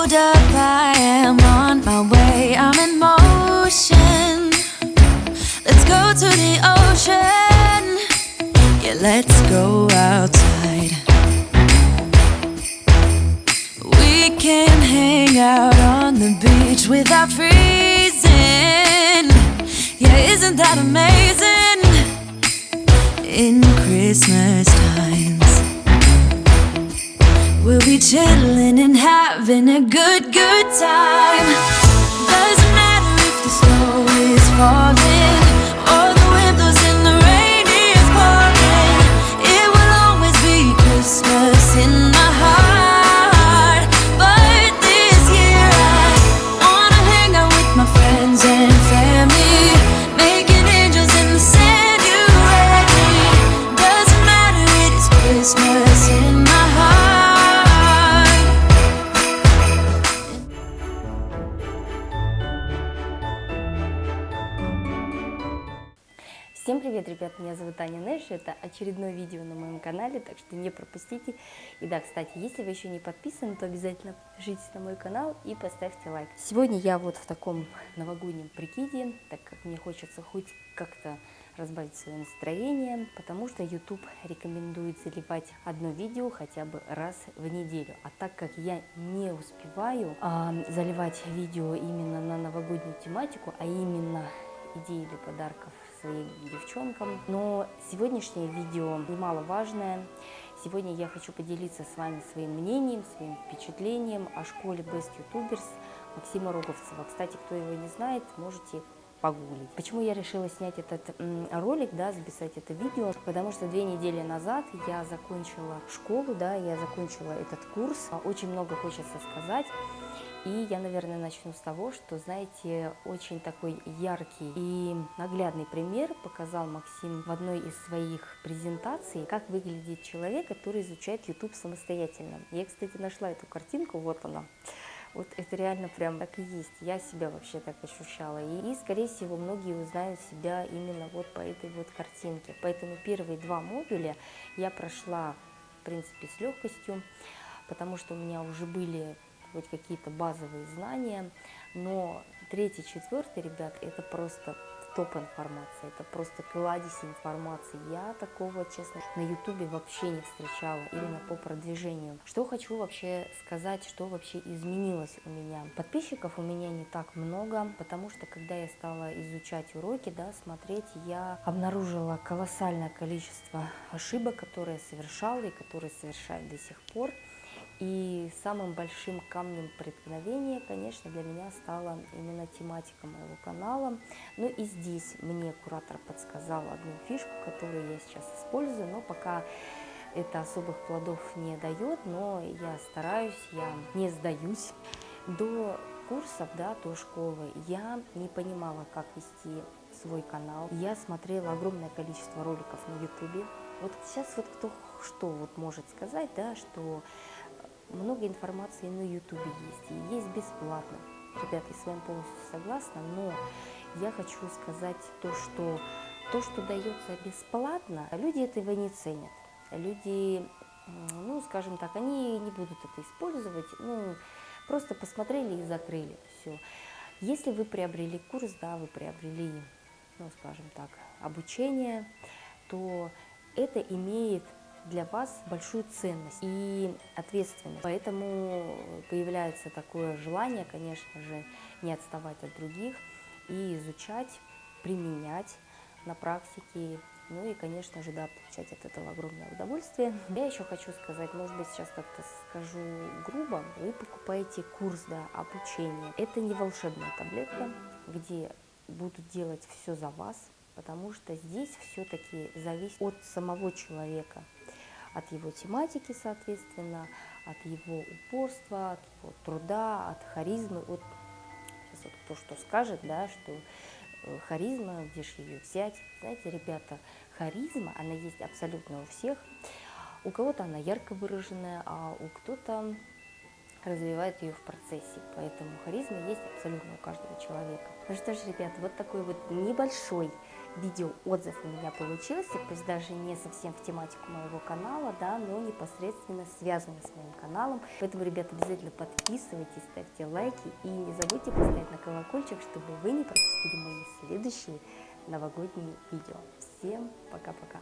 Hold up, I am on my way. I'm in motion. Let's go to the ocean. Yeah, let's go outside. We can hang out on the beach without freezing. Yeah, isn't that amazing? In Christmas and having a good, good time. Привет, ребят, меня зовут Аня Нэш, это очередное видео на моем канале, так что не пропустите. И да, кстати, если вы еще не подписаны, то обязательно подпишитесь на мой канал и поставьте лайк. Сегодня я вот в таком новогоднем прикиде, так как мне хочется хоть как-то разбавить свое настроение, потому что YouTube рекомендует заливать одно видео хотя бы раз в неделю. А так как я не успеваю а, заливать видео именно на новогоднюю тематику, а именно идеи для подарков своим девчонкам. Но сегодняшнее видео немаловажное. Сегодня я хочу поделиться с вами своим мнением, своим впечатлением о школе Best YouTubers Максима Роговцева. Кстати, кто его не знает, можете погуглить. Почему я решила снять этот ролик, да, записать это видео? Потому что две недели назад я закончила школу, да, я закончила этот курс. Очень много хочется сказать. И я, наверное, начну с того, что, знаете, очень такой яркий и наглядный пример показал Максим в одной из своих презентаций, как выглядит человек, который изучает YouTube самостоятельно. Я, кстати, нашла эту картинку, вот она. Вот это реально прям так и есть. Я себя вообще так ощущала. И, и, скорее всего, многие узнают себя именно вот по этой вот картинке. Поэтому первые два модуля я прошла, в принципе, с легкостью, потому что у меня уже были хоть какие-то базовые знания, но третий, четвертый, ребят, это просто топ информации, это просто кладезь информации. Я такого, честно, на ютубе вообще не встречала, именно по продвижению. Что хочу вообще сказать, что вообще изменилось у меня. Подписчиков у меня не так много, потому что когда я стала изучать уроки, да, смотреть, я обнаружила колоссальное количество ошибок, которые совершала и которые совершаю до сих пор. И самым большим камнем преткновения, конечно, для меня стала именно тематика моего канала. Ну и здесь мне куратор подсказал одну фишку, которую я сейчас использую, но пока это особых плодов не дает, но я стараюсь, я не сдаюсь. До курсов, да, до школы я не понимала, как вести свой канал. Я смотрела огромное количество роликов на ютубе. Вот сейчас вот кто что вот может сказать, да, что много информации на ютубе есть, и есть бесплатно. Ребята, я с вами полностью согласна, но я хочу сказать то, что то, что дается бесплатно, люди этого не ценят. Люди, ну, скажем так, они не будут это использовать, ну, просто посмотрели и закрыли все. Если вы приобрели курс, да, вы приобрели, ну, скажем так, обучение, то это имеет для вас большую ценность и ответственность. Поэтому появляется такое желание, конечно же, не отставать от других и изучать, применять на практике. Ну и, конечно же, да, получать от этого огромное удовольствие. Я еще хочу сказать, может быть, сейчас как-то скажу грубо, вы покупаете курс да, обучения. Это не волшебная таблетка, где будут делать все за вас, потому что здесь все-таки зависит от самого человека от его тематики, соответственно, от его упорства, от его труда, от харизмы. Вот сейчас вот кто что скажет, да, что э, харизма, где же ее взять. Знаете, ребята, харизма, она есть абсолютно у всех. У кого-то она ярко выраженная, а у кто-то развивает ее в процессе. Поэтому харизма есть абсолютно у каждого человека. Ну что ж, ребят, вот такой вот небольшой видео отзыв у меня получился, пусть даже не совсем в тематику моего канала, да, но непосредственно связанный с моим каналом. Поэтому, ребят, обязательно подписывайтесь, ставьте лайки и не забудьте поставить на колокольчик, чтобы вы не пропустили мои следующие новогодние видео. Всем пока-пока!